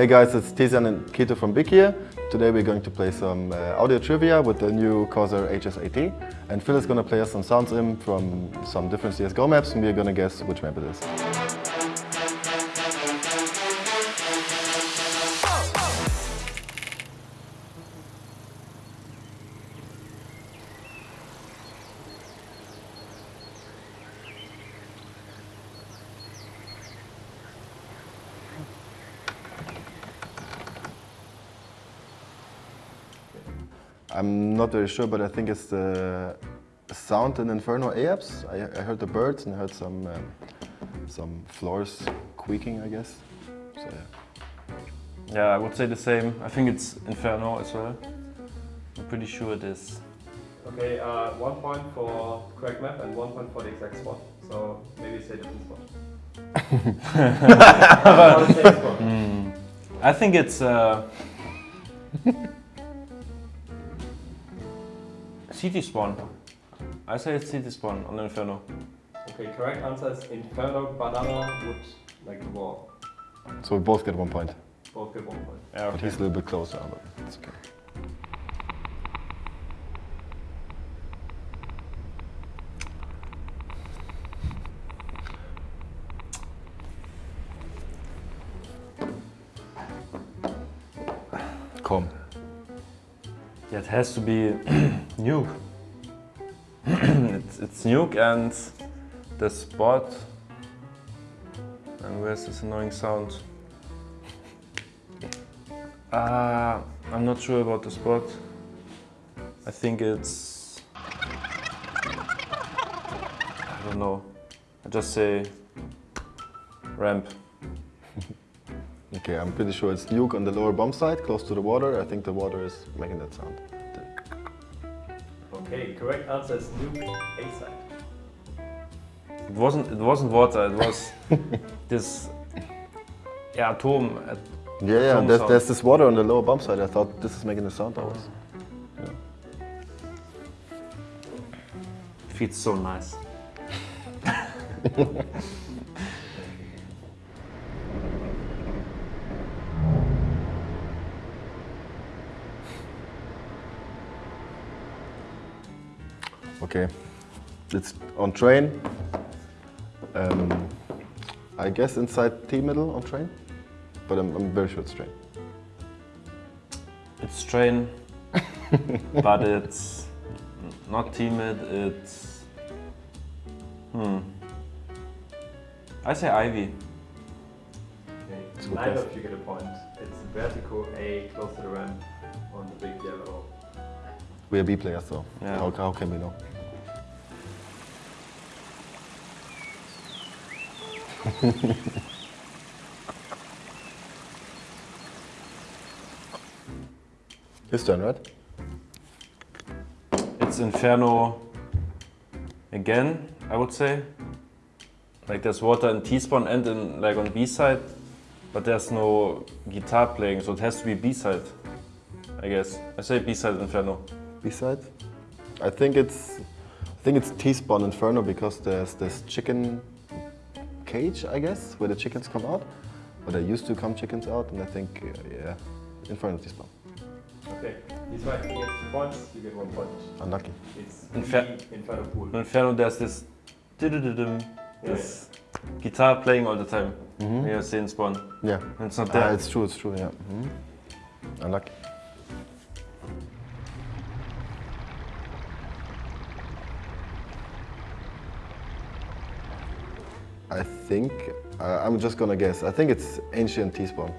Hey guys, it's Tizian and Kito from Big here. Today we're going to play some uh, audio trivia with the new Corsair HS80. And Phil is going to play us some sounds in from some different CSGO maps and we're going to guess which map it is. I'm not very sure, but I think it's the sound in Inferno APS. I, I heard the birds and I heard some um, some floors squeaking, I guess. So, yeah. Yeah, I would say the same. I think it's Inferno as well. I'm pretty sure it is. Okay, uh, one point for correct map and one point for the exact spot. So maybe say different spot. Or the same spot. Hmm. I think it's uh, CT Spawn. I say it's CT Spawn on the Inferno. Okay, correct answer is Inferno Banana Wood, like the wall. So we both get one point. Both get one point. Yeah, But he's a little bit closer, but it's okay. Komm. Yeah, it has to be Nuke. it's, it's Nuke and the spot. And where's this annoying sound? Uh, I'm not sure about the spot. I think it's... I don't know. I just say ramp. Okay, I'm pretty sure it's Nuke on the lower bomb side, close to the water. I think the water is making that sound. Okay, correct answer is Nuke A side. It wasn't. It wasn't water. It was this. Yeah, atom. at- Yeah, yeah, Some there's, there's this water on the lower bomb side. I thought this is making the sound always. Feels so nice. Okay, it's on train. Um, I guess inside T middle on train, but I'm, I'm very sure it's train. It's train, but it's not T mid. It's hmm. I say Ivy. Okay, good neither guess. of you get a point. It's vertical A close to the ramp on the big yellow. We are B players though. Yeah. How, how can we know? His turn, right? It's Inferno again. I would say. Like there's water in T spawn and in like on B side, but there's no guitar playing, so it has to be B side. I guess I say B side Inferno. B side. I think it's I think it's T spawn Inferno because there's this chicken cage, I guess, where the chickens come out. Or there used to come chickens out, and I think uh, yeah, Inferno T spawn. Okay, he's right. He gets two points, you get one point. Unlucky. It's Infer- B Inferno Pool. In Inferno there's this this guitar playing all the time. When you see in spawn. Yeah. And it's not Ah, there. it's true. It's true. Yeah. Mhm. Unlucky. I think uh, I'm just gonna guess. I think it's ancient T-spawn.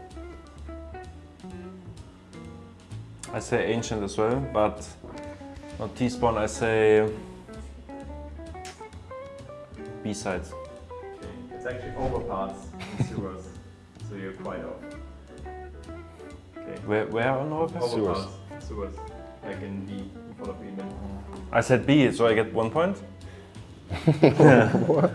I say ancient as well, but not T spawn. I say B-sides. Okay, It's actually overpass in sewers, so you're quite off. Okay. Where where on overpass? Sewers. Overpass, sewers, like in B, in front of B mid. I said B, so I get one point. Yeah.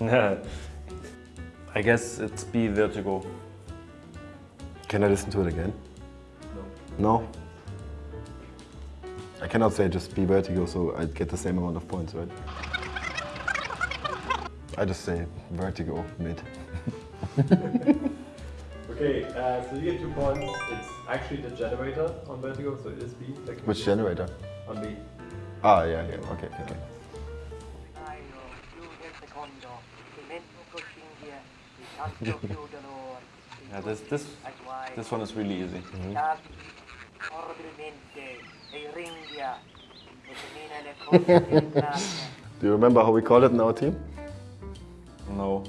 I guess it's B Vertigo. Can I listen to it again? No. No? I cannot say just be vertigo, so I get the same amount of points, right? I just say vertigo mid. Okay, uh, so you get two points. It's actually the generator on Vertigo, so it is B. technically. Which generator? On B. Ah, yeah, yeah. Okay, okay. Yeah, this this this one is really easy. Davi, orbilmente, ringhia, semina le cose del cranio. Do you remember how we call it in our team? No.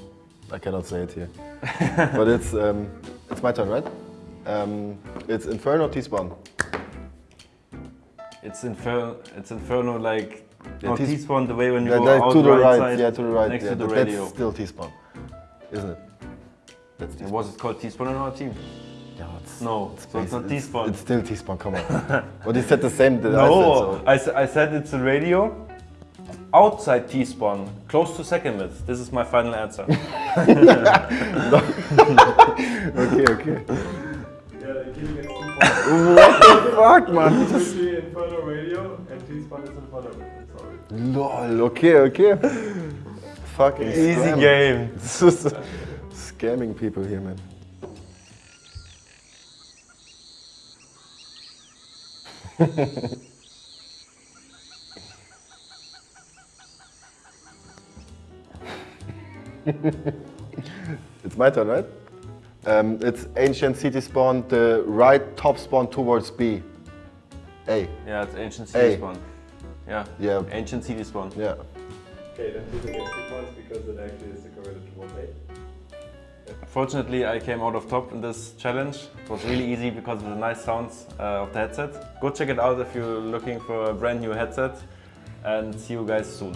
I cannot say it here. but it's um, it's my turn, right? Um, it's Inferno T-spawn. It's inferno. It's inferno like. Yeah, no, T- T-spawn the way when you Yeah, go that- out to the right, right, side yeah, to the right. next yeah, to the radio. That's still T-spawn, isn't it? That's Yeah, T-spawn. was it called T-spawn in our team? Yeah, it's, No, so it's not basi- T-spawn. It's still T-spawn. Come on. but you said the same that I No, said. So. I, s- I said it's a radio outside T-spawn, close to second mid. This is my final answer. Okay, okay. Yeah, the King gets two points. Fuck, man. Between Inferno Radio and T-Spawn is in front of it. I'm sorry. Lol. Okay, okay. Fucking Easy scam. game. It's scamming people here, man. it's my turn, right? Um, it's ancient CT spawn, the right top spawn towards B. A. Yeah, it's ancient Hey. CT spawn. Yeah. Yeah. Ancient CT spawn. Yeah. Okay, then Peter gets two points because it actually is correlated towards A. Fortunately, I came out of top in this challenge. It was really easy because of the nice sounds uh, of the headset. Go check it out if you're looking for a brand new headset and see you guys soon.